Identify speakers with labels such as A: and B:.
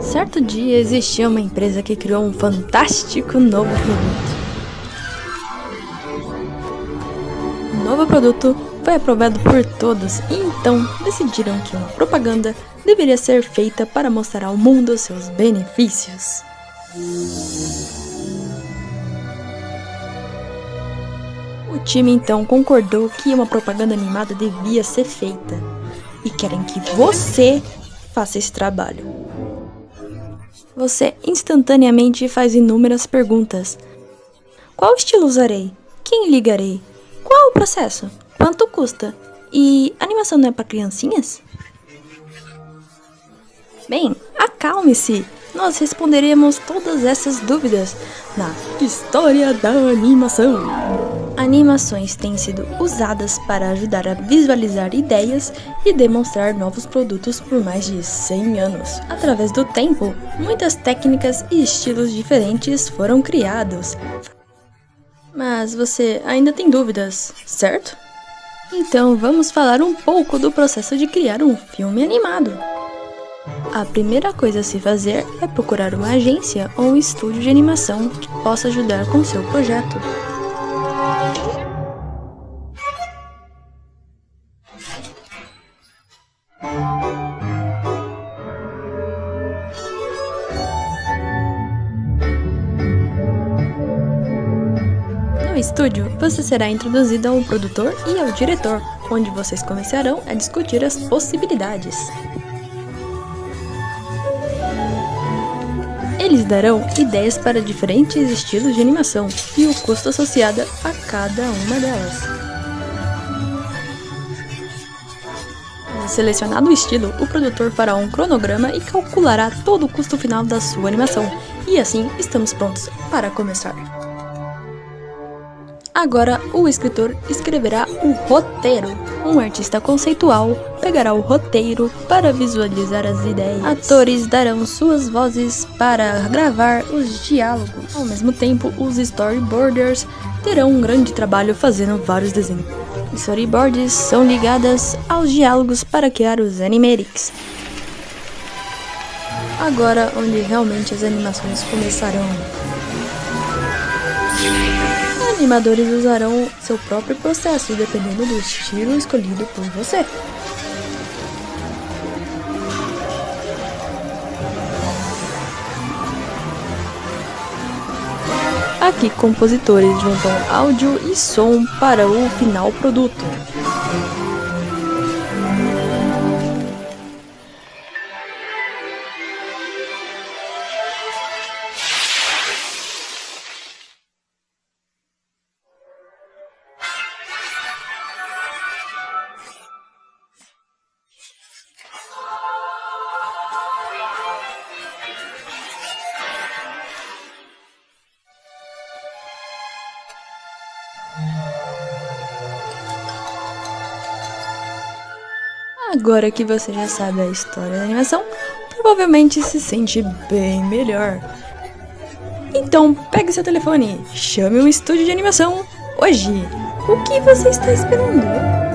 A: Certo dia existia uma empresa que criou um fantástico novo produto. O novo produto foi aprovado por todos e então decidiram que uma propaganda deveria ser feita para mostrar ao mundo seus benefícios. O time então concordou que uma propaganda animada devia ser feita e querem que você faça esse trabalho. Você instantaneamente faz inúmeras perguntas. Qual estilo usarei? Quem ligarei? Qual o processo? Quanto custa? E animação não é para criancinhas? Bem, acalme-se! Nós responderemos todas essas dúvidas na História da Animação. Animações têm sido usadas para ajudar a visualizar ideias e demonstrar novos produtos por mais de 100 anos. Através do tempo, muitas técnicas e estilos diferentes foram criados. Mas você ainda tem dúvidas, certo? Então vamos falar um pouco do processo de criar um filme animado. A primeira coisa a se fazer é procurar uma agência ou um estúdio de animação que possa ajudar com seu projeto. No estúdio, você será introduzido ao produtor e ao diretor, onde vocês começarão a discutir as possibilidades. Eles darão ideias para diferentes estilos de animação e o custo associado a cada uma delas. Selecionado o estilo, o produtor fará um cronograma e calculará todo o custo final da sua animação. E assim, estamos prontos para começar. Agora, o escritor escreverá o roteiro. Um artista conceitual pegará o roteiro para visualizar as ideias. Atores darão suas vozes para gravar os diálogos. Ao mesmo tempo, os storyboarders terão um grande trabalho fazendo vários desenhos. Storyboards são ligadas aos diálogos para criar os animatics. Agora, onde realmente as animações começarão animadores usarão seu próprio processo, dependendo do estilo escolhido por você. Aqui, compositores juntam áudio e som para o final produto. Agora que você já sabe a história da animação, provavelmente se sente bem melhor. Então, pegue seu telefone, chame um estúdio de animação hoje. O que você está esperando?